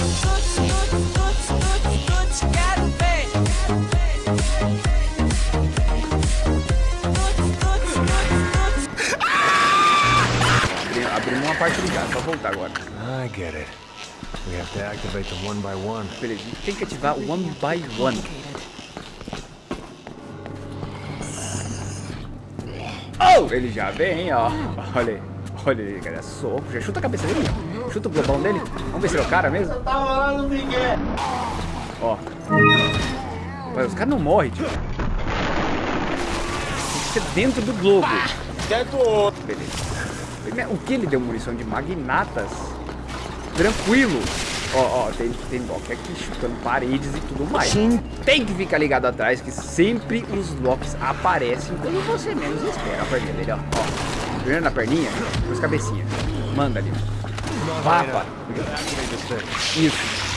Abrimos uma parte ligada, só voltar agora. I get it. We have to activate them one by one. Beleza, a gente tem que ativar one by one. Oh, ele já vem, ó. Olha aí. Olha ele, cara. Soco. Já chuta a cabeça dele. Chuta o globão dele. Vamos ver se ele é o cara mesmo. Ó. Mas os caras não morrem, tio. Tem que ser dentro do globo. Beleza. O que ele deu munição de magnatas? Tranquilo. Ó, ó, tem, tem Loki aqui chutando paredes e tudo mais. Tem que ficar ligado atrás que sempre os Locks aparecem quando você menos espera a perninha dele, ó. ó. Primeiro na perninha, depois cabecinha. Manda ali. Papa. Isso.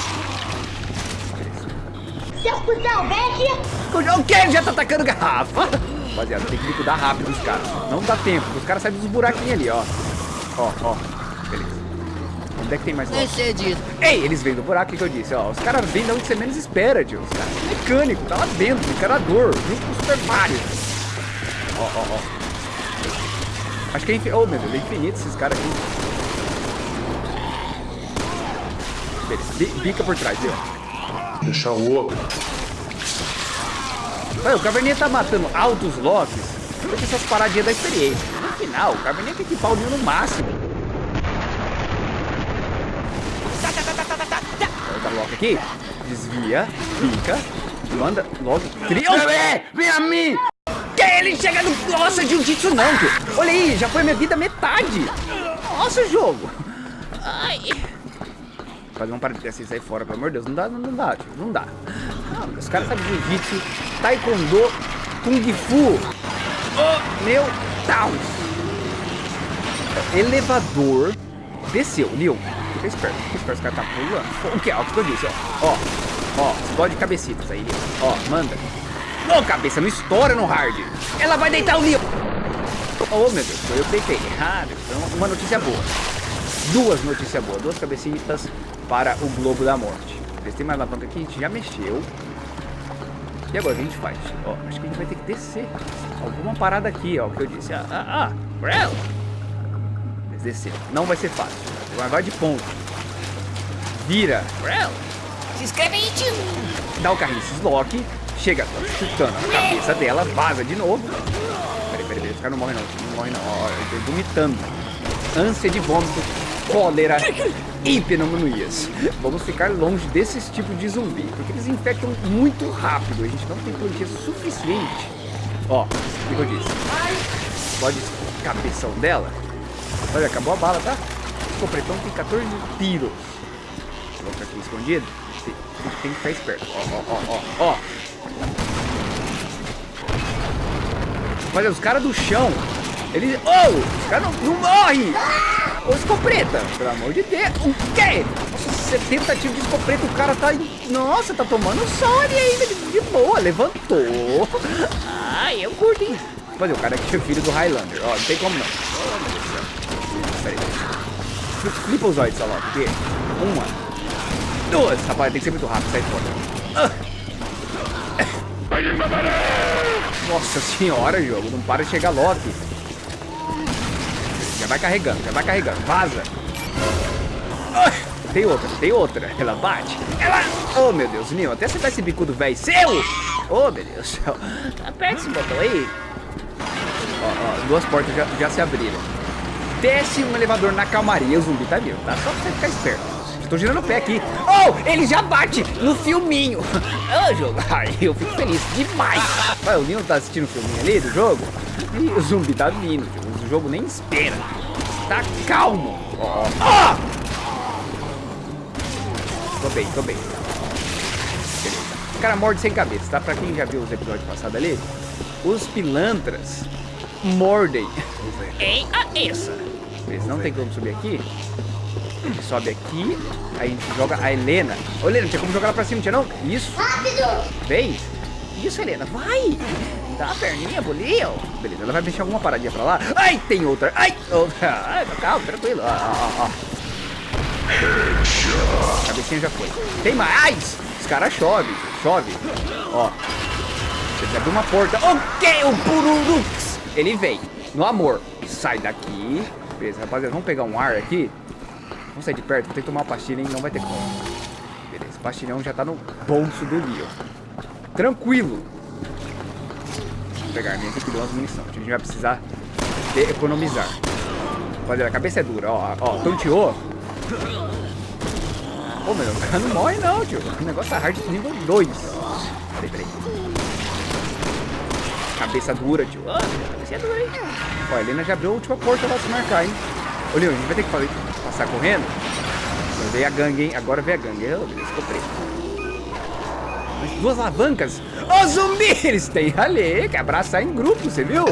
Seu cuzão, vem aqui! O que? Já tá atacando garrafa? Rapaziada, tem que liquidar rápido os caras. Não dá tempo, os caras saem dos buraquinhos ali, ó. Ó, ó. Beleza. Onde é que tem mais disso. Ei, eles vêm do buraco, o que, que eu disse? Ó, os caras vêm da onde você menos espera, tio. Os caras são mecânico, tá lá dentro, encarador, junto com o Super Mario. Ó, ó, ó. Acho que é infinito. Oh, meu Deus, é infinito esses caras aqui. Beleza, bica por trás, viu? Deixar o outro. O Caverninha tá matando altos locks porque essas paradinhas da experiência. No final, o Caverninha tem que equipar o Neo no máximo. Volta logo aqui. Desvia, pica, manda logo. Cria. Vem a mim! Que ele chega no. Nossa, jiu-jitsu não, tio. Olha aí, já foi minha vida metade. Nossa, jogo. Ai. Fazer uma parada assim, sair fora, pelo amor de Deus. Não dá, não, não dá. Não dá. Não, os caras sabem jiu-jitsu, taekwondo, kung fu. Oh, meu Deus. Elevador. Desceu, Nil. Fica esperto, fica esperto. Os caras tá pulando. O que é? O que eu disse, ó. Ó, ó. Explode cabecitas aí. Ó, manda. Oh, cabeça, não estoura no hard. Ela vai deitar o Nil. Oh, meu Deus, eu deitei. Ah, então, uma notícia boa. Duas notícias boas. Duas cabecitas para o Globo da Morte. Têm mais alavanca aqui, a gente já mexeu. E agora o que a gente faz? Ó, acho que a gente vai ter que descer. Alguma parada aqui, ó, que eu disse. Ah, ah, ah. Descer. Não vai ser fácil. Mas vai de ponto. Vira. Se inscreve aí, tio. Dá o carrinho, se desloque. Chega chutando a cabeça dela, vaza de novo. Peraí, peraí, peraí. Os caras não morrem não. Não morrem não. Ó, eu tô vomitando. Ânsia de vômito, cólera e pneumonias. Vamos ficar longe desses tipos de zumbi, porque eles infectam muito rápido. A gente não tem plantia suficiente. Ó, o que eu disse? Pode cabeção dela. Olha, acabou a bala, tá? O copretão tem 14 tiros. Vou colocar aqui escondido. Tem, que ficar esperto. Ó, ó, ó, ó, ó. Os caras do chão, eles... Oh, os caras não, não morrem! Ô, escopeta, pelo amor de Deus. O quê? Nossa, 70 tiros de escopeta, o cara tá... Nossa, tá tomando sol ali ainda, de, de boa, levantou. Ai, eu curto, hein? Fazer, o cara aqui é filho do Highlander, ó, não tem como não. Pera. Flipa os olhos, Saló, porque... Uma. Duas. Rapaz, tem que ser muito rápido, sai fora. Ah. Nossa senhora, jogo, não para de chegar Loki. Vai carregando, já vai carregando. Vaza. tem outra, tem outra. Ela bate. Ela... Oh, meu Deus, Nil. Até acertar esse bicudo velho seu. Oh, meu Deus. Aperta esse botão aí. Ó, ó, duas portas já, já se abriram. Desce um elevador na calmaria. O zumbi tá vindo, tá? Só pra você ficar esperto. Estou girando o pé aqui. Oh, ele já bate no filminho. Oh, jogo. Ai, eu fico feliz demais. Vai, o Nil tá assistindo o filminho ali do jogo. E o zumbi tá vindo. O jogo nem espera. Tá calmo. Ó. Oh. Tô bem, tô bem. Beleza. O cara morde sem cabeça, tá? Pra quem já viu os episódios passados ali, os pilantras mordem. Ei, a essa. Eles não tem como subir aqui. Sobe aqui, aí a gente joga a Helena. Ô, Helena, tinha como jogar ela pra cima, tinha não? Isso. Rápido! Vem. Isso, Helena, vai. Dá a perninha, bolinho. Beleza, ela vai mexer alguma paradinha pra lá. Ai, tem outra. Ai, outra. Calma, tranquilo. Ó, ó, ó. Cabecinha já foi. Tem mais! Os caras chovem, chove. Ó. Você abriu uma porta. Ok, o Pururux. Ele vem. No amor. Sai daqui. Beleza, rapaziada. Vamos pegar um ar aqui. Vamos sair de perto. Vou ter que tomar uma pastilha, hein? Não vai ter como. Beleza, o pastilhão já tá no bolso do Leon. Tranquilo. Pegar minhas aqui, umas munição. A gente vai precisar de economizar. Rapaziada, a cabeça é dura. Ó, ó, tonteou. Ô, meu, o cara não morre não, tio. O negócio tá hard nível 2. Peraí, peraí. Cabeça dura, tio. Ah, cabeça dura, hein? Ó, a Helena já abriu a última porta pra se marcar, hein? Ô, Leon, a gente vai ter que fazer, passar correndo. Veio a gangue, hein? Agora veio a gangue. Oh, beleza. Mas duas alavancas. Ô, zumbi! Eles têm ali, que abraçar em grupo, você viu?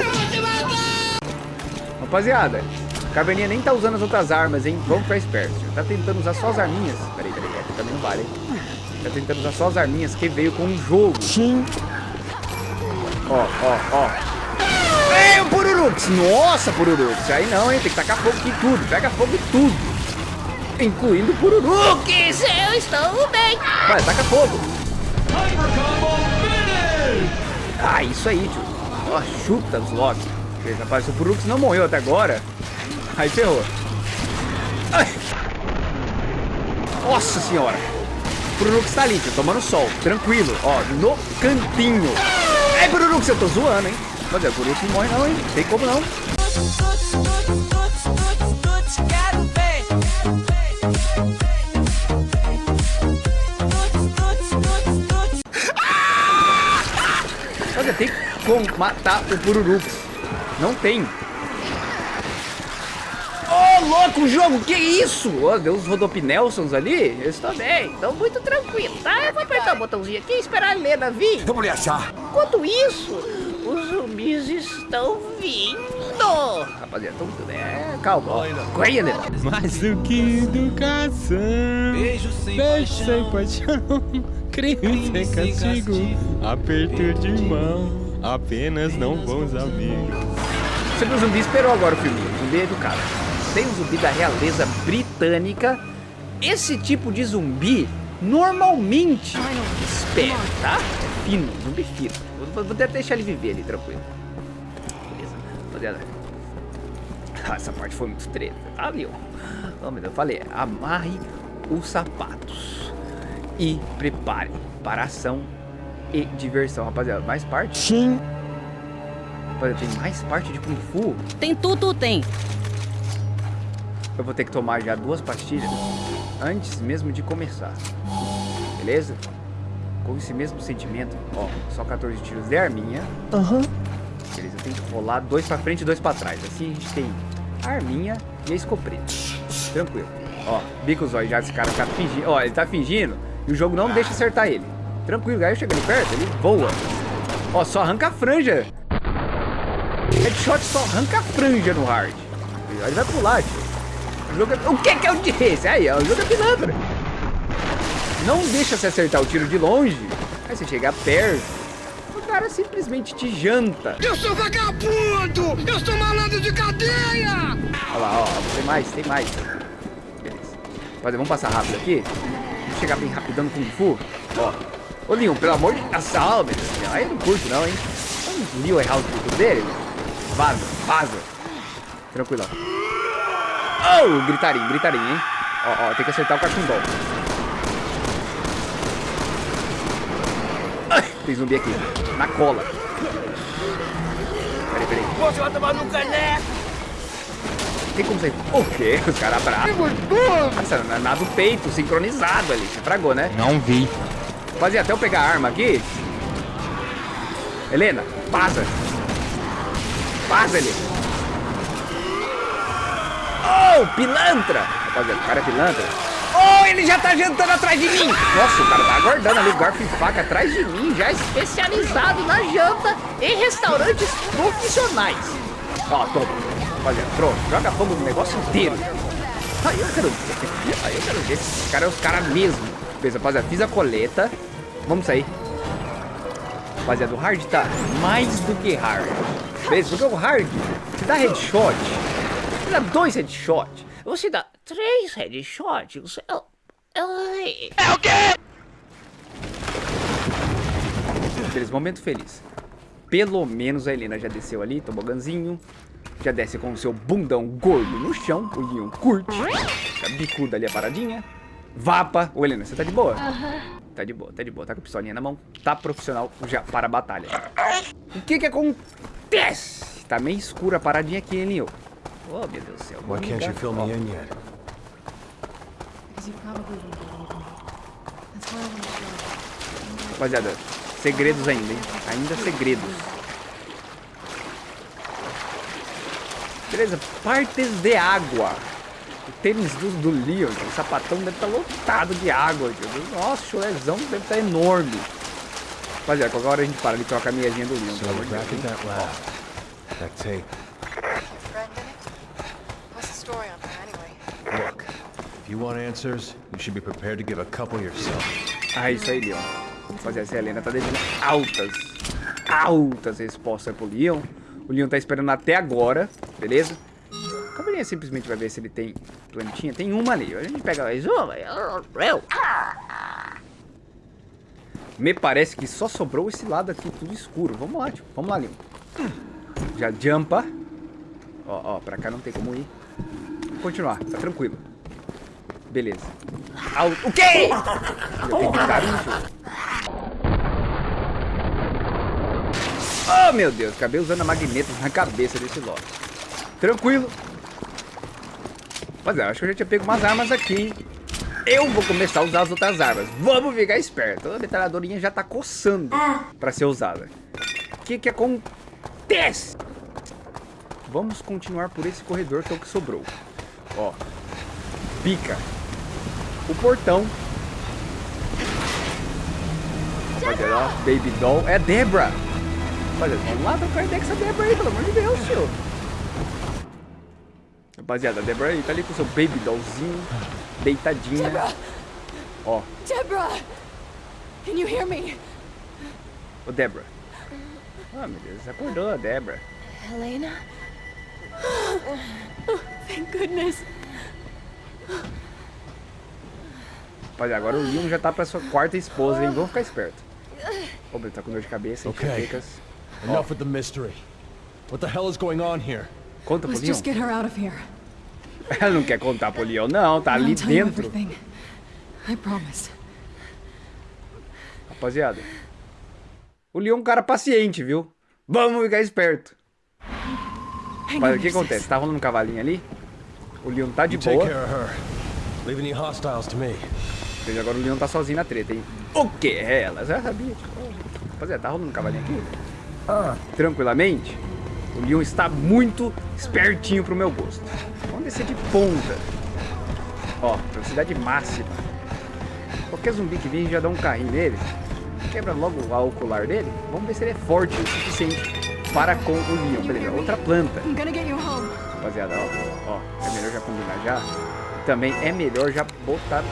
Rapaziada, o Caverninha nem tá usando as outras armas, hein? Vamos ficar esperto. Tá tentando usar só as arminhas. Peraí, peraí, aqui também não vale, hein? Tá tentando usar só as arminhas que veio com o jogo. Sim. Ó, ó, ó. Ei, o Pururux! Nossa, Pururux! Aí não, hein? Tem que tacar fogo em tudo. Pega fogo em tudo. Incluindo o Pururux. Eu estou bem. Vai, taca fogo. Ah, isso aí, tio. Ó, chuta os lobbies. Beleza, Rapaz, o Purux não morreu até agora, aí ferrou. Ai. Nossa senhora. O Purux tá ali, tio, tomando sol. Tranquilo, ó, no cantinho. É, Purux, eu tô zoando, hein. Mas é, o Purux não morre não, hein. Tem como não. Olha, tem como matar o Pururux. Não tem. Ô, louco, jogo, que isso? Ó, deu uns Rodopnelsons ali. Eu estou bem. Estou muito tranquilo, tá? Eu vou apertar o botãozinho aqui e esperar a Helena vir. Vamos lhe achar. Enquanto isso, os zumbis estão vindo. Rapaziada, tô muito bem. É, calma. Corre, Helena. Mais do que educação. Beijo sem Beijo sem paixão. Crime sem castigo. Aperto de mão. Apenas não bons amigos. Você viu o zumbi esperou agora o filme. O zumbi é educado. Tem um zumbi da realeza britânica. Esse tipo de zumbi normalmente espera, tá? É fino, zumbi fino. Vou, vou até deixar ele viver ali, tranquilo. Beleza, rapaziada. Ah, essa parte foi muito treta. Ah, viu? Oh, meu Deus, eu falei, amarre os sapatos e prepare para ação e diversão, rapaziada. Mais parte? Sim. Rapaziada, tem mais parte de Kung Fu? Tem tudo, tem. Eu vou ter que tomar já duas pastilhas antes mesmo de começar. Beleza? Com esse mesmo sentimento, ó, só 14 tiros de arminha. Aham. Beleza, eu tenho que rolar dois pra frente e dois pra trás. Assim a gente tem a arminha e a escopeta. Tranquilo. Ó, bica os olhos já, esse cara tá fingindo. Ó, ele tá fingindo e o jogo não deixa acertar ele. Tranquilo, aí chegando perto, ele voa. Ó, só arranca a franja. Headshot só arranca a franja no hard. Ele vai pular, tio. O, jogo é... o que que eu disse? Aí, ó, o jogo é pilantra. Não deixa você acertar o tiro de longe. Aí você chega perto, o cara simplesmente te janta. Eu sou vagabundo! Eu sou malandro de cadeia! Olha lá, ó, tem mais, tem mais. Beleza. Rapaziada, vamos passar rápido aqui. Chegar bem rapidão no Kung Fu. Ó. Ô, Leon, pelo amor de Deus, salve. Aí eu não curto não, hein. Vamos Leon errar o dele. Vaza, vaza. Tranquilo. Oh, gritarinho, gritarinho, hein. Ó, ó, tem que acertar o cachumbão. Ai, tem zumbi aqui, na cola. Peraí, peraí. Tomar no caneco! Tem como sair? O quê? Os caras bravos. Nossa, na, na do peito, sincronizado ali. Você fragou, né? Não vi. Fazia até eu pegar a arma aqui. Helena, passa. Passa, Helena. Oh, pilantra. Rapaziada, o cara é pilantra. Oh, ele já tá jantando atrás de mim. Nossa, o cara tá aguardando ali o garfo e faca atrás de mim. Já especializado na janta em restaurantes profissionais. Ó, toma. Rapaziada, pronto. Joga fogo no negócio inteiro. Aí eu quero ver. Aí eu quero ver. Esse cara é os caras mesmo. Beleza, rapaziada, fiz a coleta. Vamos sair. Rapaziada, o hard tá mais do que hard. Beleza, porque o hard te dá headshot. Te dá dois headshots. Você dá. três headshots. Eu, eu... É o quê? Beleza, momento feliz. Pelo menos a Helena já desceu ali, toboganzinho. Já desce com o seu bundão gordo no chão. O Leon curte. Fica bicuda ali a paradinha. Vapa. Ô, Helena, você tá de boa? Tá de boa, tá de boa. Tá com a pistolinha na mão. Tá profissional já para a batalha. O que que acontece? Tá meio escura a paradinha aqui, hein, Leon? Oh, meu Deus do céu. Why can't you fill me in yet? Rapaziada, segredos ainda, hein? Ainda segredos. Beleza, partes de água. O tênis do, do Leon, o sapatão deve estar lotado de água. tio. Nossa, o chulezão deve estar enorme. Rapaziada, qualquer hora a gente para de trocar a meiazinha do Leon, So pelo amor de Deus. if you want answers, you should be prepared to give a couple yourself. Ah, isso aí, Leon. Rapaziada, essa Helena tá devendo altas, altas respostas pro Leon. O Leon tá esperando até agora, beleza? A cavalinha simplesmente vai ver se ele tem plantinha. Tem uma ali. A gente pega mais uma. Me parece que só sobrou esse lado aqui, tudo escuro. Vamos lá, tio. Vamos lá, Leon. Já jumpa. Ó, ó, pra cá não tem como ir. Continuar, tá tranquilo. Beleza. Au- O quê? Dar isso. Oh, meu Deus. Acabei usando a magneta na cabeça desse Loki. Tranquilo. Mas eu acho que eu já tinha pego umas armas aqui, hein? Eu vou começar a usar as outras armas. Vamos ficar esperto. A metralhadorinha já tá coçando pra ser usada. O que que acontece? Vamos continuar por esse corredor que é o que sobrou. Ó. Pica. O portão. Rapaziada, ó, Baby Doll. É Debra. Rapaziada, vamos lá trocar ideia com essa Debra aí, pelo amor de Deus, tio. Rapaziada, a Debra aí tá ali com o seu Baby Dollzinho. Deitadinha. Deborah! Ó, Deborah! Can you hear me? ô Debra. Ah, meu Deus, acordou a Debra. Helena? Thank goodness. Rapaziada, agora o Leon já tá pra sua quarta esposa, hein? Vamos ficar esperto. Ô, ele tá com dor de cabeça, Ok. enxaquecas. Enough with the mystery. What the hell is going on here? Conta pro Let's just get her out of here. Ela não quer contar pro Leon, não. Tá ali dentro. Rapaziada. O Leon é um cara paciente, viu? Vamos ficar esperto. Mas o que acontece? Tá rolando um cavalinho ali. O Leon tá de boa. care of her. Leave any hostiles to me. Veja, agora o Leon tá sozinho na treta, hein? O que é ela? Já sabia. Tipo, rapaziada, tá rolando um cavalinho aqui? Tranquilamente. O Leon está muito espertinho pro meu gosto. Vamos descer de ponta. Ó, velocidade máxima. Qualquer zumbi que vir já dá um carrinho nele. Quebra logo o ocular dele. Vamos ver se ele é forte o suficiente para com o Leon. Beleza, outra planta. Rapaziada, ó, ó, é melhor já combinar já. Também é melhor já botar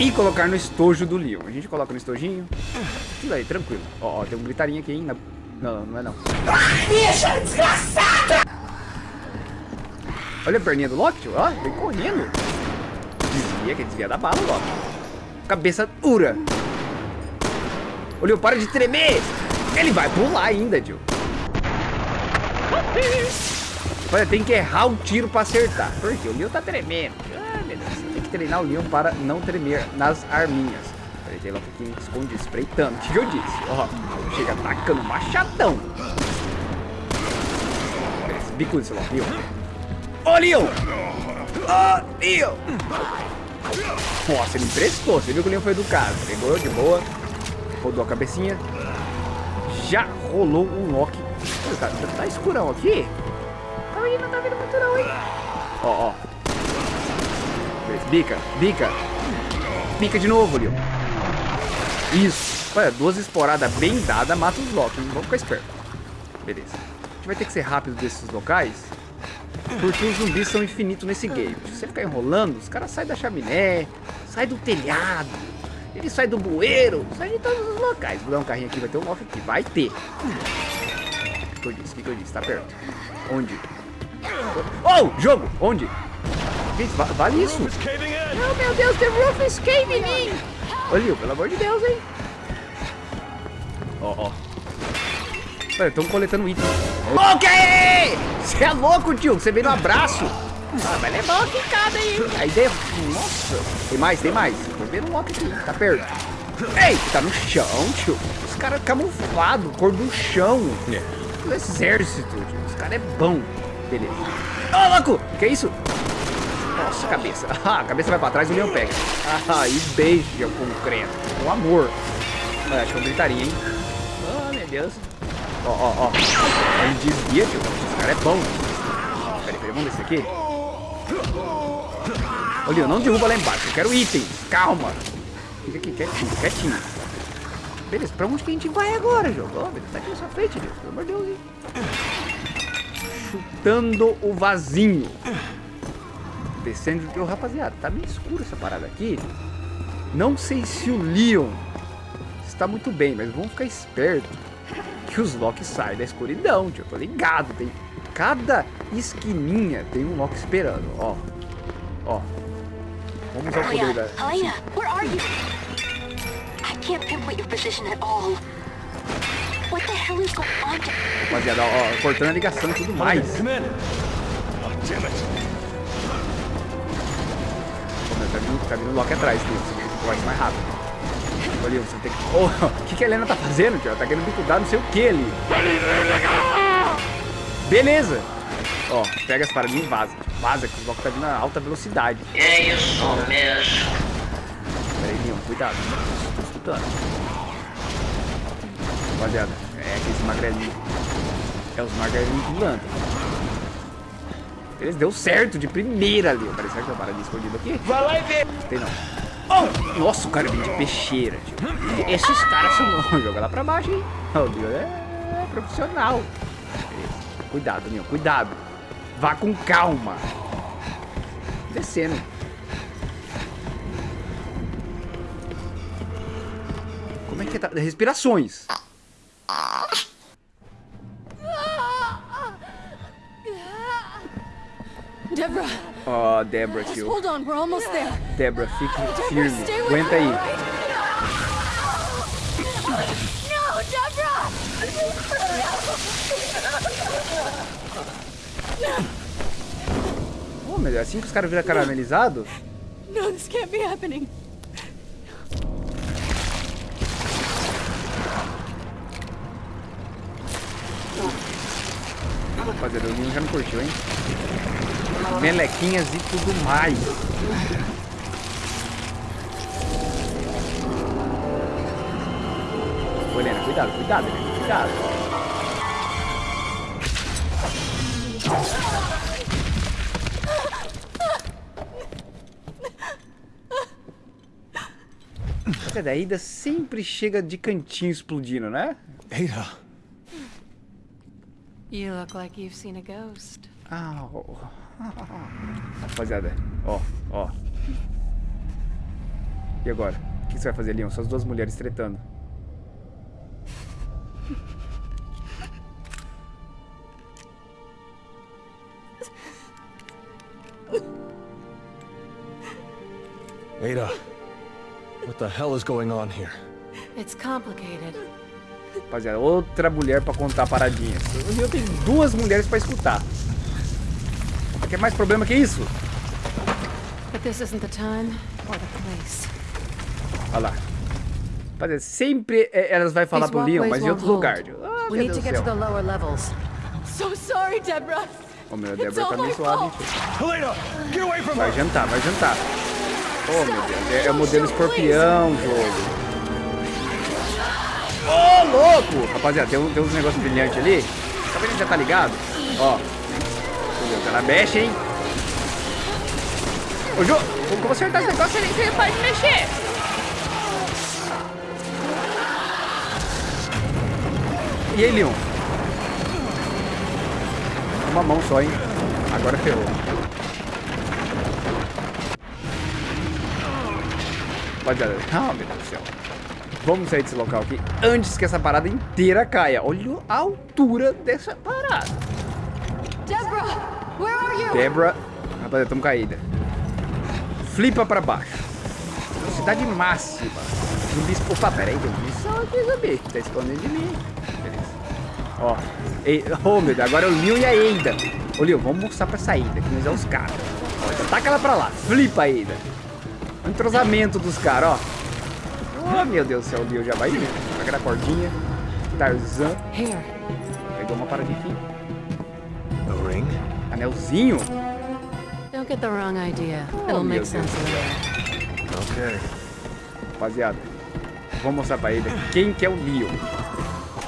e colocar no estojo do Leon. A gente coloca no estojinho. Tudo aí, tranquilo. Ó, ó, tem um gritarinho aqui, hein? na- Não, não é não. Bicha desgraçada! Olha a perninha do Loki, tio. Ó, vem correndo. Desvia, que desvia da bala, Loki. Cabeça dura. Leon, para de tremer. Ele vai pular ainda, tio. Olha, tem que errar o tiro pra acertar. Porque o Leon tá tremendo. Ah, meu Deus. Tem que treinar o Leon para não tremer nas arminhas. Peraí, tem Loki aqui esconde, espreitando. O que que eu disse? Ó, chega atacando machadão. Bico desse Loki, Leon. Ô, Leon! Ô, Leon! Nossa, ele emprestou. Você viu que o Leon foi educado. Pegou de boa. Rodou a cabecinha. Já rolou um Loki. Pô, Tá, tá, escurão aqui? Aí, não tá vendo muito não, hein? Ó, ó. Bica, bica. Bica de novo, Leon. Isso. Olha, duas esporadas bem dadas mata os Loki? Vamos ficar esperto. Beleza. A gente vai ter que ser rápido desses locais. Porque os zumbis são infinitos nesse game. Se você ficar enrolando, os caras saem da chaminé, saem do telhado, ele sai do bueiro, sai de todos os locais. Vou dar um carrinho aqui, vai ter um Loki aqui. Vai ter. O que eu disse? O que eu disse? Tá perto. Onde? Oh, jogo! Onde? Vale isso. Oh, meu Deus, the roof is caving in. Olha, pelo amor de Deus, hein? Ó, ó. Estão coletando itens. Ok! Você é louco, tio. Você veio no abraço. Ah, vai levar uma quicada aí? Aí dentro. Nossa. Tem mais, tem mais. Tô vendo um lock aqui. Tá perto. Ei, tá no chão, tio. Os caras camuflados, cor do chão. Do exército, tio. Os caras é bom. Beleza. Ô, louco! Que isso? Nossa, cabeça. Ah, a cabeça vai pra trás e o leão pega. Ah, e beija o concreto. Com amor. É, acho que eu gritaria, hein? Oh, meu Deus. Ó, ó, ó. Ele desvia, tio. Esse cara é bom. Peraí, peraí, vamos descer aqui. Leon, não derruba lá embaixo. Eu quero itens. Calma. Fica aqui, quietinho, quietinho. Beleza, pra onde que a gente vai agora, jogo? Ó, tá aqui na sua frente, Deus. Pelo amor de Deus, hein? Chutando o vasinho. Descendo de... Ô, rapaziada, tá meio escuro essa parada aqui. Não sei se o Leon está muito bem, mas vamos ficar esperto que os Loki saem da escuridão, tio. Eu tô ligado, tem... Cada esquininha tem um Loki esperando, ó. Ó. Vamos usar o poder da... Helena, where are you? I can't pinpoint your position at all. What the hell is going on? Rapaziada, ó, ó, cortando a ligação e tudo mais. Come in! Oh, damn it! Pô, meu, tá vindo, tá vindo o Loki atrás, tio. Você tem que correr mais rápido. Olha, você tem que... Ô, o que, que a Helena tá fazendo, tio? Ela tá querendo bicudar não sei o que ali. Beleza. Ó, pega as paradinhas e vaza. Vaza, que o Loki tá vindo a alta velocidade. É isso mesmo. Peraí, Leon, cuidado. Tô escutando. Rapaziada, é aqueles magrelinhos. É os magrelinhos pulando. Eles deu certo de primeira ali. Parece que tem uma paradinha escondida aqui. Vai lá e vê. Tem não. Oh, nossa, o cara vem de peixeira. Esses caras são... Joga lá pra baixo, hein. O Leon é, profissional. Cuidado, Leon, cuidado. Vá com calma. Descendo. Como é que tá? Respirações. Deborah, Ó, Débora, tio. hold on, we're almost there. Débora, fique firme. Aguenta aí. No, Deborah! Oh, meu Deus, assim que os caras viram caramelizado? No, this can't be happening. Rapaziada, o Nino já não curtiu, hein? Melequinhas e tudo mais. Ô, Helena, cuidado, cuidado, Helena, cuidado. Essa daí ainda sempre chega de cantinho explodindo, né? Ada! You look like you've seen a ghost. Au. Rapaziada, ó, ó. E agora? O que você vai fazer, Leon? São as duas mulheres tretando. Ada! What the hell is going on here? It's complicated. Rapaziada, outra mulher pra contar paradinhas. O Leon tem duas mulheres pra escutar. Quer mais problema que isso? Olha lá. Rapaziada, sempre é, elas vão falar pro Leon, mas em outro lugar. Ah, We meu Deus do céu. So sorry, Deborah. Ô, meu, It's Débora tá from Vai jantar, vai jantar. Oh, meu Deus. É, é o modelo escorpião, jogo. Ô, louco! Rapaziada, tem, um- tem uns negócios brilhantes ali. Tá vendo? Já tá ligado? Ó. Deus, ela mexe, hein? Ô, Jô, que vou acertar esse negócio ali? Você pode mexer. E aí, Leon? Uma mão só, hein? Agora ferrou. Rapaziada, ah, meu Deus do céu. Vamos sair desse local aqui antes que essa parada inteira caia. Olha a altura dessa parada. Deborah, where are you? Débora. Rapaziada, estamos caída. Flipa pra baixo. Velocidade máxima. Zumbis... Opa, pera aí, tem munição aqui, zumbi. Tá escondendo de mim. Beleza. Ó. Ei, oh, meu Deus, agora é o Leon e a Eida. Ô, Leon, vamos mostrar pra saída, que nós é os caras. Ó, taca ela pra lá. Flipa Eida. O entrosamento dos caras, ó. Oh, meu Deus do céu, o Leon já vai indo. Pega a cordinha. Tarzan. Here. Pegou uma paradinha aqui. Anelzinho. Don't get the wrong idea. Oh, It'll make sense later. Okay. Rapaziada, vou mostrar pra ele quem que é o Leon.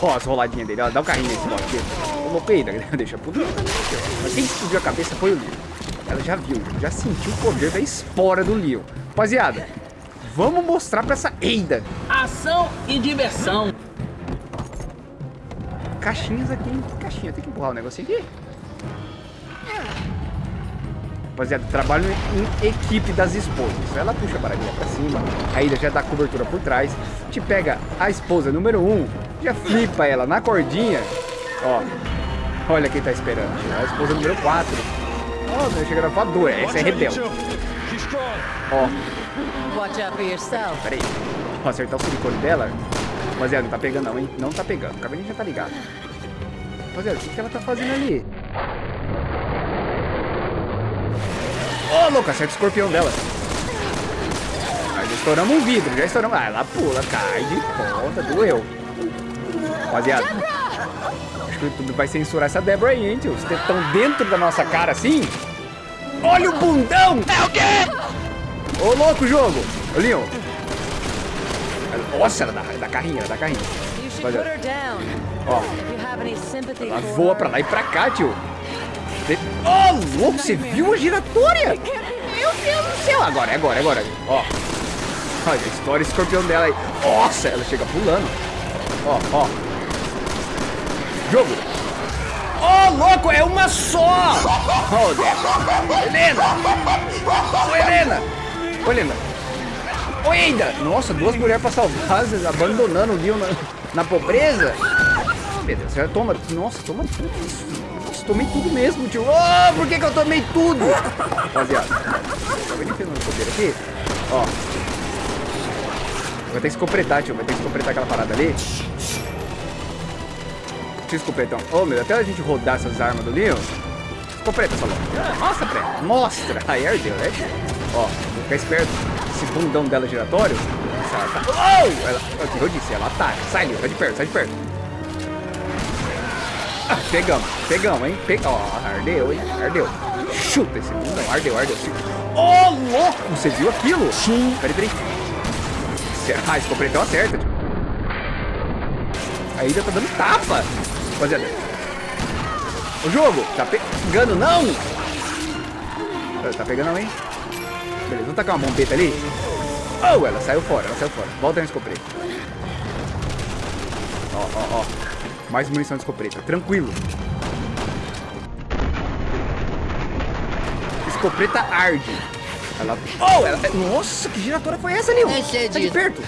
Ó, as roladinhas dele, ó, dá o carrinho nesse bloco aqui. Ô, louco aí, deixa pro. Mas quem explodiu a cabeça foi o Leon. Ela já viu, já sentiu o poder da espora do Leon. Rapaziada, vamos mostrar pra essa Eida. Ação e diversão. Caixinhas aqui, hein? Caixinha, tem que empurrar o negocinho aqui. Rapaziada, trabalho em equipe das esposas. Ela puxa a baralhinha pra cima, a Ida já dá cobertura por trás, te pega a esposa número 1, um, já flipa ela na cordinha. Ó, olha quem tá esperando. A esposa número 4. Ó, oh, chega na voadora, essa é rebelde. Ó, Watch out for yourself. peraí. Vou acertar o silicone dela. Rapaziada, não tá pegando não, hein? Não tá pegando. O cabelinho já tá ligado. Rapaziada, o que, que ela tá fazendo ali? Ô, oh, louco, acerta o escorpião dela. Aí já estouramos um vidro, já estouramos. Ah, ela pula, cai de ponta, doeu. Rapaziada, acho que o YouTube vai censurar essa Débora aí, hein, tio? Vocês estão dentro da nossa cara assim? Olha o bundão! É o quê? Ô, louco, jogo! Ô, Leon. Nossa, ela dá, dá carrinho, ela dá down. Ó, ela voa pra lá e pra cá, tio. Oh, louco, você viu a giratória? Meu Deus do céu. Agora, agora, agora. Ó. Olha, estoura o escorpião dela aí. Nossa, ela chega pulando. Ó, ó. Jogo. Oh, louco, é uma só. Oh. Helena. Ô, Helena. Ô, Helena. Eida. Nossa, duas mulheres pra salvar, abandonando o Leon na, na pobreza. Meu Deus, você toma. Nossa, toma tudo isso. Tomei tudo mesmo, tio. Oh, por que, que eu tomei tudo? Rapaziada, tá vendo que no poder aqui? Ó. Vai ter que escopretar, tio. Vai ter que escopretar aquela parada ali. Tio escopretão. Ô, oh, meu, até a gente rodar essas armas do Leon. Escopreta essa loja. Mostra pra. Mostra. Aí ardeu, né? Ó, vou ficar esperto. Esse bundão dela giratório. Ela tá... Oh! Ela... O eu disse? Ela ataca. Sai, Leon. Sai de perto, sai de perto. Pegamos, pegamos, hein? Pegou. Ó, ardeu, hein? Ardeu. Chuta esse bundão. Ardeu, ardeu. Ô, oh, louco! Você viu aquilo? Sim. Peraí, peraí. Ah, escopretão acerta. Tipo. A Ida tá dando tapa. Rapaziada. O jogo, tá pegando não? Tá pegando não, hein? Beleza, vamos tacar uma bombeta ali. Oh, ela saiu fora, ela saiu fora. Volta no escopeta. Ó, ó, ó. Mais munição de escopeta. Tranquilo. Escopeta arde. Ela... Oh, ela... Nossa, que giratória foi essa, Leon? Tá de perto.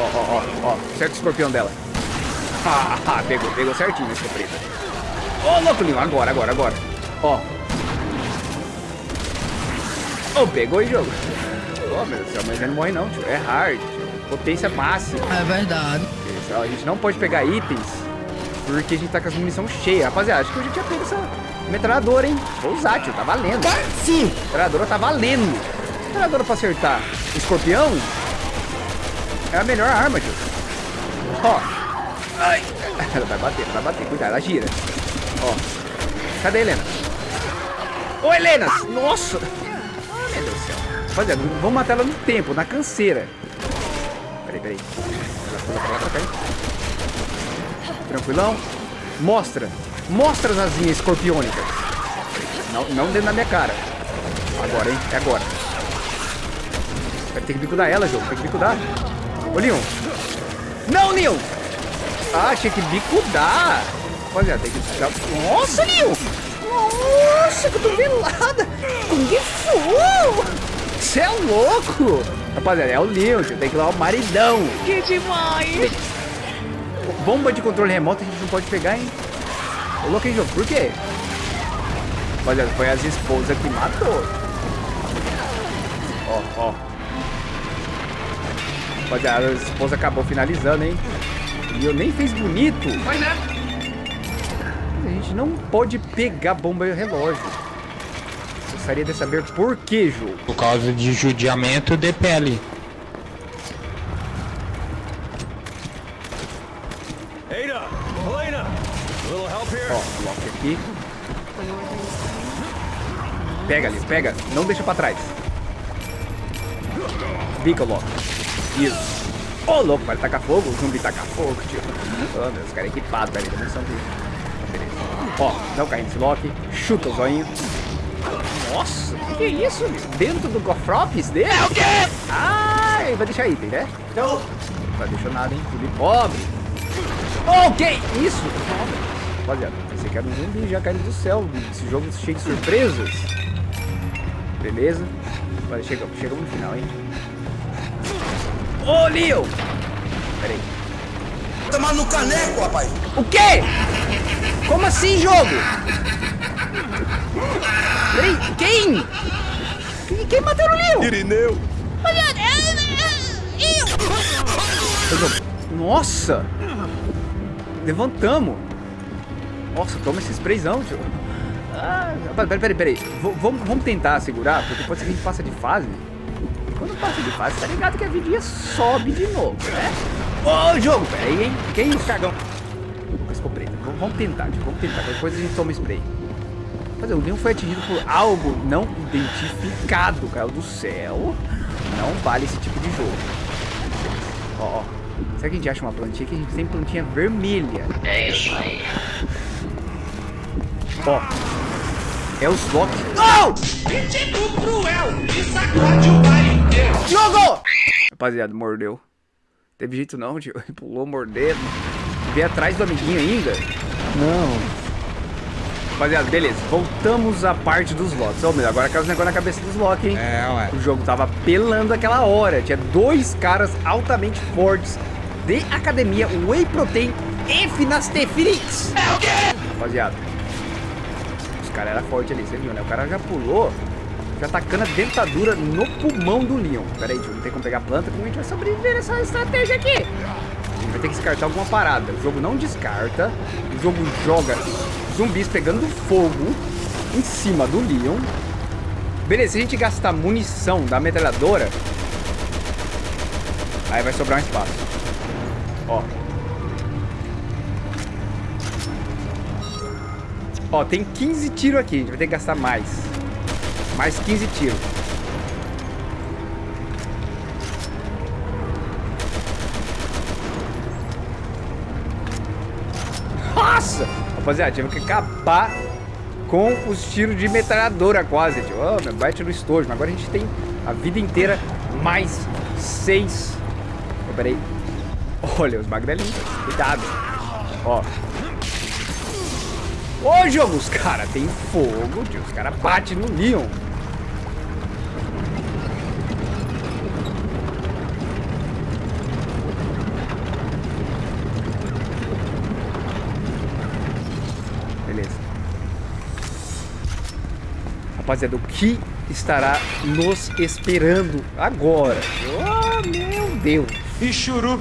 Ó, ó, ó, ó. Certo o escorpião dela. Ah, pegou, pegou certinho a escopeta. Ô, oh, louco, Leon. Agora, agora, agora. Ó. Oh, pegou e jogo. Oh, meu Deus mas ele não morre não, tio. É hard, tio. Potência máxima. É verdade. A gente não pode pegar itens porque a gente tá com as munição cheia. Rapaziada, acho que eu já tinha pego essa metralhadora, hein? Vou usar, tio. Tá valendo. Sim. Metralhadora tá valendo. Metralhadora pra acertar escorpião é a melhor arma, tio. Ó. Ai. Ela vai bater, vai bater. Cuidado, ela gira. Ó. Cadê a Helena? Ô, Helena! Nossa! Ah, meu Deus do céu. Rapaziada, vamos matar ela no tempo, na canseira. Peraí, peraí. Pra pra cá? Tranquilão? Mostra. Mostra as asinhas escorpiônicas. Não, não dentro da minha cara. Agora, hein? É agora. Vai ter que bicudar ela, jogo. Tem que bicudar. Ô, Leon. Não, Leon! Ah, achei que bicudar. Rapaziada, tem que... Nossa, Leon! Nossa, cotovelada! Kung Fu! Você é louco! Rapaziada, é o Leon, tem que ir lá o maridão. Que demais! Bomba de controle remoto a gente não pode pegar, hein? Ô, louco, hein, jogo? Por quê? Rapaziada, foi as esposas que matou. Ó, ó. Rapaziada, a esposa acabou finalizando, hein? E eu nem fiz bonito. Mas é. A gente não pode pegar bomba e relógio. Gostaria de saber por que, jogo. Por causa de judiamento de pele. Ada! Elena! A little help here? Ó, Loki aqui. Pega ali, pega. Não deixa pra trás. Bica, Loki. Isso. Ô, louco, vai tacar fogo? O zumbi tacar fogo, tio. Oh, meu, os caras equipados ali, também são dele. Beleza. Ó, dá o carrinho desse Loki. Chuta o zoinho. Nossa, que que é isso, meu? Dentro do Gofrops dele? É o quê? Ai, vai deixar item, né? Não. Não vai deixar nada, hein? Zumbi pobre. Ok, isso. Rapaziada, pensei que era um zumbi já caído do céu. Esse jogo cheio de surpresas. Beleza. Agora chegamos, chegamos no final, hein? Ô, Leo! Pera aí. Tomar no caneco, rapaz. O quê? Como assim, jogo? Peraí, quem? Quem, quem matou o Leo? Irineu! Nossa! Levantamos! Nossa, toma esse sprayzão, tio. Ah, peraí, peraí, peraí. Vamos, vamos tentar segurar, porque pode ser que a gente passe de fase. Quando passa de fase, tá ligado que a vidinha sobe de novo, né? Ô, jogo! Peraí, hein? Que isso, cagão? Ficou. Vamos, tentar, tio. Vamos tentar. Coisa a gente toma spray. Mas o Leon foi atingido por algo não identificado, caiu do céu. Não vale esse tipo de jogo. Ó, ó. Será que a gente acha uma plantinha que a gente tem plantinha vermelha? É isso aí. Ó. É os Loki. Não! Pitbull cruel e sacode o baile inteiro. Jogo! Rapaziada, mordeu. Teve jeito não, tio. Pulou mordendo. Veio atrás do amiguinho ainda. Não. Rapaziada, beleza. Voltamos à parte dos Locks. Ô, meu, agora caiu os negócios na cabeça dos Loki, hein? É, ué. O jogo tava pelando aquela hora. Tinha dois caras altamente fortes de academia, Whey Protein e Finastefrix. É o quê? Rapaziada. Os caras eram fortes ali, você viu, né? O cara já pulou, já tacando a dentadura no pulmão do Leon. Pera aí, tio, não tem como pegar planta, como a gente vai sobreviver nessa estratégia aqui? A gente vai ter que descartar alguma parada. O jogo não descarta, o jogo joga zumbis pegando fogo em cima do Leon. Beleza, se a gente gastar munição da metralhadora, aí vai sobrar um espaço. Ó. Ó, tem 15 tiros aqui, a gente vai ter que gastar mais. Mais 15 tiros. Nossa! Rapaziada, tive que acabar com os tiros de metralhadora quase, tio. Oh, bate no estojo. Agora a gente tem a vida inteira mais seis. Oh, peraí. Olha, os magrelinhos. Cuidado. Ó. Ô, jogo, os caras tem fogo, tio. Os caras batem no Leon. Beleza. Rapaziada, o que estará nos esperando agora? Oh, meu Deus. E churu.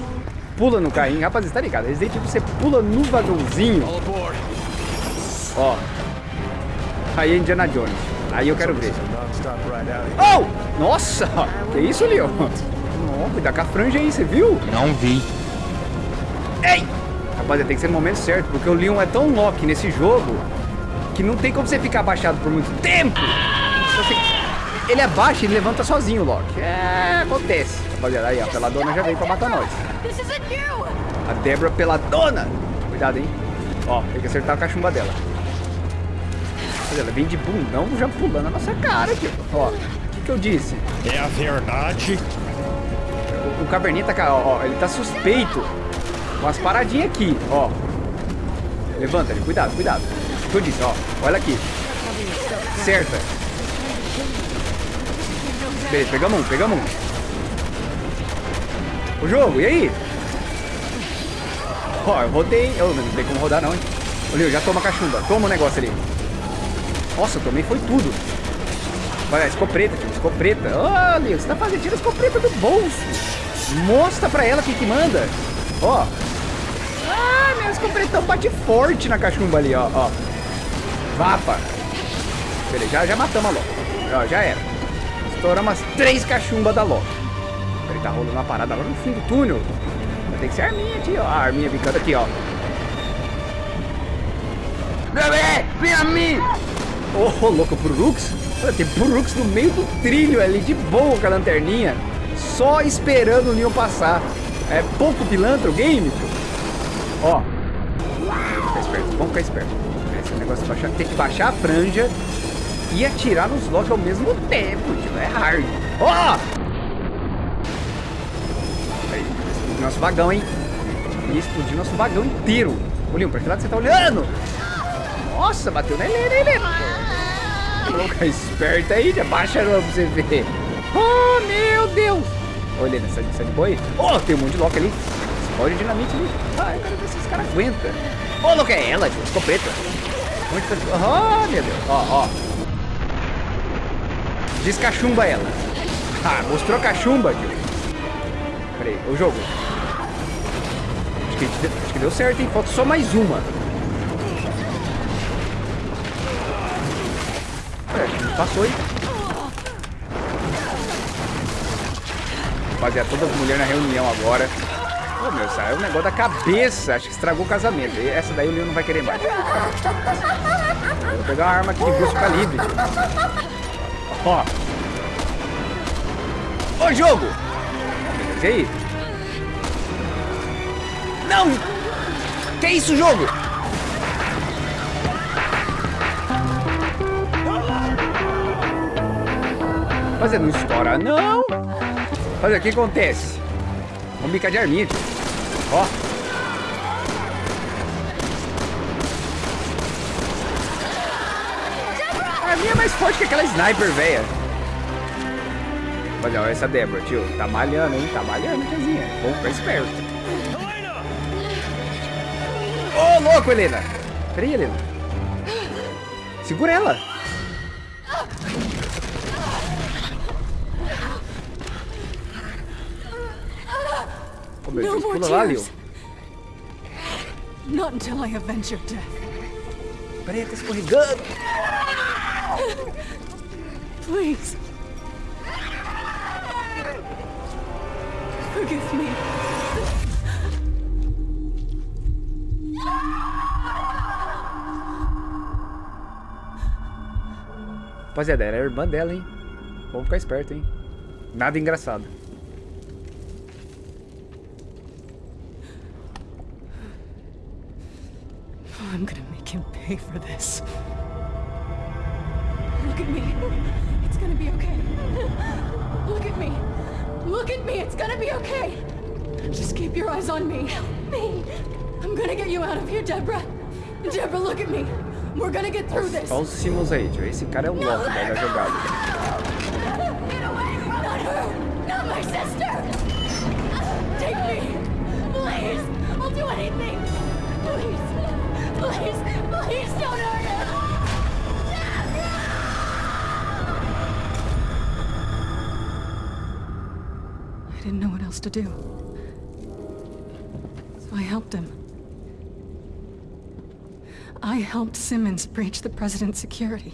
Pula no carrinho. Rapaziada, tá ligado? Resident Evil, você pula no vagãozinho. Ó. Aí é Indiana Jones. Aí eu quero ver. Oh! Nossa! Que isso, Leon? Não, cuidado com a franja aí, você viu? Não vi. Ei! Rapaziada, tem que ser no momento certo, porque o Leon é tão lock nesse jogo que não tem como você ficar abaixado por muito tempo. Você- Ele abaixa e ele levanta sozinho, Loki. É, acontece. Rapaziada, aí, a peladona já veio pra matar nós. A Débora peladona. Cuidado, hein? Ó, tem que acertar a cachumba dela. Olha, ela vem de bundão já pulando na nossa cara aqui. Ó, o que, que eu disse? É a verdade. O, o caverninha tá, ó, ó, ele tá suspeito com as paradinhas aqui, ó. Levanta ele, cuidado, cuidado. Que eu ó, olha aqui. Certa. Beleza, pegamos um, pegamos um. O jogo, e aí? Ó, eu rodei. Eu não tem como rodar não, hein? Ô, Leo, já toma cachumba. Toma o negócio ali. Nossa, eu tomei foi tudo. Olha, escopeta, tio, escopeta. Olha, você tá fazendo, tira a escopeta do bolso. Mostra pra ela o que que manda. Ó. Ah, meu escopetão bate forte na cachumba ali, ó, ó. Vapa. Beleza, já, já matamos a Loki. Ó, já era. Estouramos as três cachumbas da Loki. Ele tá rolando uma parada lá no fim do túnel. Tem que ser a arminha aqui, ó. A arminha bicando aqui, ó. Bebê, vem a mim! Ô, oh, louco? Olha, tem Purux no meio do trilho ali, de boa com a lanterninha. Só esperando o Leon passar. É pouco pilantra o game, tio. Ó. Ficar esperto, vamos ficar esperto. Negócio de baixar, tem que baixar a franja e atirar nos Loki ao mesmo tempo, tio. É hard. Ó! Aí, explodiu nosso vagão, hein? Explodiu nosso vagão inteiro. Leon, pra que lado você tá olhando? Nossa, bateu na Helena, Helena. Louca esperta aí, já baixa pra você ver. Oh, meu Deus. Ô, Helena, sai, sai de boi. Oh, tem um monte de Loki ali. O dinamite ali. Ah, eu quero ver se esse cara aguenta. Ô, oh, Loki, é ela, tio. Escopeta. Muito... Oh, meu Deus. Ó, ó. Descachumba ela. Ah, mostrou cachumba, tio. O jogo. Acho que, acho que deu certo, hein? Falta só mais uma. Passou, hein? Rapaziada, todas as mulheres na reunião agora. Ô, oh, meu, é o negócio da cabeça. Acho que estragou o casamento. E essa daí o Leon não vai querer mais. Vou pegar uma arma aqui de grosso calibre. Ó. Ô, jogo! E aí? Não! Que isso, jogo? Fazer não estoura, não. Fazer o que acontece? Vamos bicar de arminha, tio. Ó. A arminha é mais forte que aquela sniper, velha. Olha, olha essa Débora, tio. Tá malhando, hein? Tá malhando, tiazinha. Vamos ficar esperto. Ô, oh, louco, Helena. Peraí, Helena. Segura ela. Deus, pula lá, Leo. Not until I avenge your death. Peraí, tá escorregando. Please. Forgive me. Rapaziada, era a irmã dela, hein? Vamos ficar esperto, hein? Nada engraçado. I'm gonna make him pay for this. Look at me. It's gonna be okay. Look at me. Look at me. It's gonna be okay. Just keep your eyes on me. Me. I'm gonna get you out of here, Deborah. Deborah, look at me. We're gonna get through this. Olha os símbolos aí, tio. Esse cara é um o louco da jogada. Please! Please don't hurt him! I didn't know what else to do. So I helped him. I helped Simmons breach the president's security.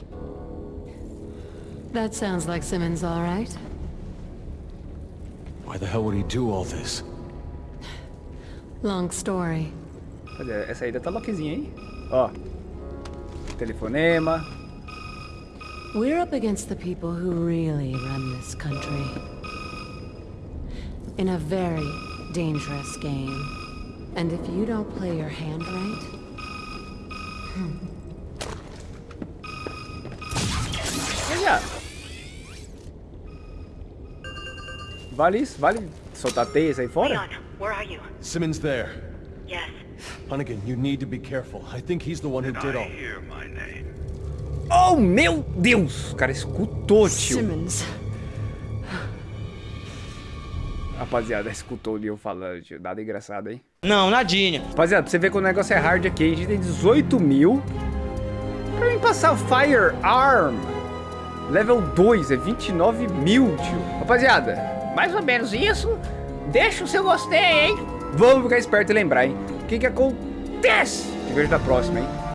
That sounds like Simmons, all right. Why the hell would he do all this? Long story. Olha, essa ainda tá loquezinha, hein? Ó. Telefonema. We're up against the people who really run this country. In a very dangerous game. And if you don't play your hand right... Olha. Vale isso? Vale soltar teias aí fora? Leon, where are you? Simmons there. Yes. Hunnigan, you need to be careful. I think he's the one who did all. Oh, meu Deus! O cara escutou, tio. Simmons. Rapaziada, escutou o Leon falando, tio. Nada engraçado, hein? Não, nadinha. Rapaziada, pra você ver que o negócio é hard aqui, a gente tem 18 mil. Pra mim passar o Firearm Level 2 é 29 mil, tio. Rapaziada, Mais ou menos isso. Deixa o seu gostei, hein? vamos ficar esperto e lembrar, hein? O que que acontece? Te vejo na próxima, hein?